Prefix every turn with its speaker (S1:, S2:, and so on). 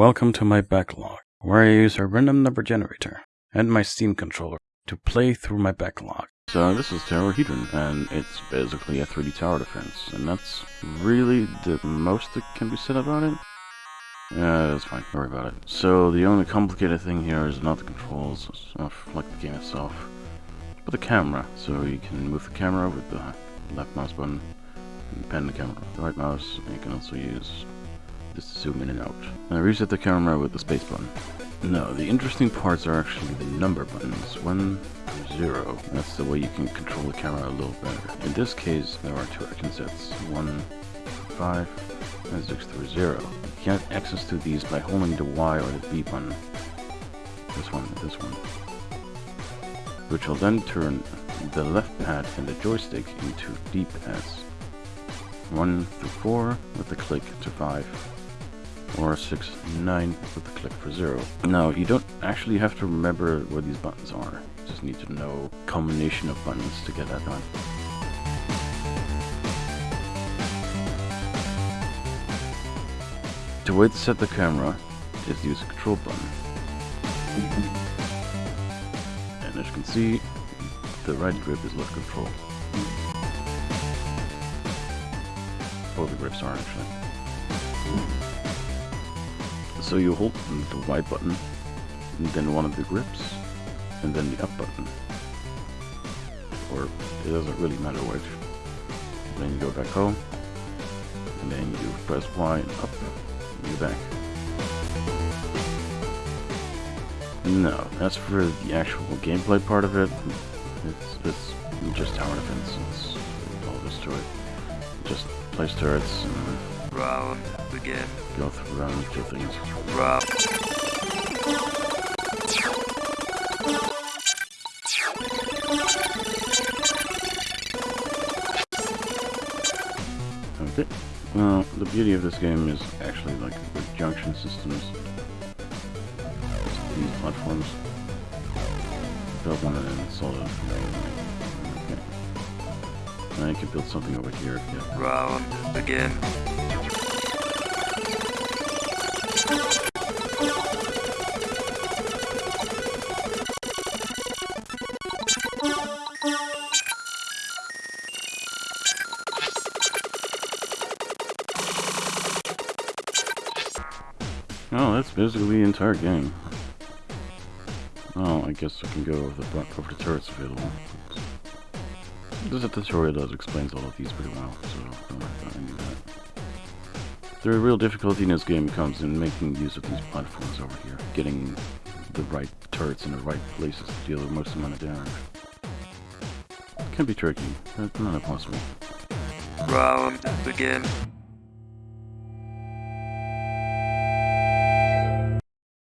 S1: Welcome to my backlog, where I use a random number generator and my Steam controller to play through my backlog.
S2: So this is Tower Terrorhedron, and it's basically a 3D tower defense, and that's really the most that can be said about it. Yeah, that's fine, don't worry about it. So the only complicated thing here is not the controls, like the game itself, but the camera. So you can move the camera with the left mouse button, and pan the camera with the right mouse, and you can also use just zoom in and out. And I reset the camera with the space button. No, the interesting parts are actually the number buttons. One, zero. That's the way you can control the camera a little better. In this case, there are two action sets. One, five, and six through zero. You get access to these by holding the Y or the B button. This one, this one. Which will then turn the left pad and the joystick into D pads. 1 through 4 with the click to 5 or 6, 9 with the click for 0. Now, you don't actually have to remember where these buttons are. You just need to know combination of buttons to get that done. The way to set the camera is use the control button. And as you can see, the right grip is left control. Both the grips are actually. So you hold the Y button, and then one of the grips, and then the up button. Or it doesn't really matter which. Then you go back home, and then you press Y and up, and you're back. No, that's for the actual gameplay part of it. It's, it's just tower defense. It's all this to it. Just place turrets and
S3: Round begin.
S2: Go through round things.
S3: Round.
S2: Okay. Well, the beauty of this game is actually like the junction systems. These platforms. Build one and then solid. Okay. Now you can build something over here. Yeah.
S3: Round begin.
S2: Oh, that's basically the entire game. Oh, I guess I can go over the, over the turrets available. A tutorial that explains all of these pretty well, so don't worry about any of that. The real difficulty in this game comes in making use of these platforms over here, getting the right turrets in the right places to deal with the most amount of damage. Can be tricky, but not impossible.
S3: Round begin.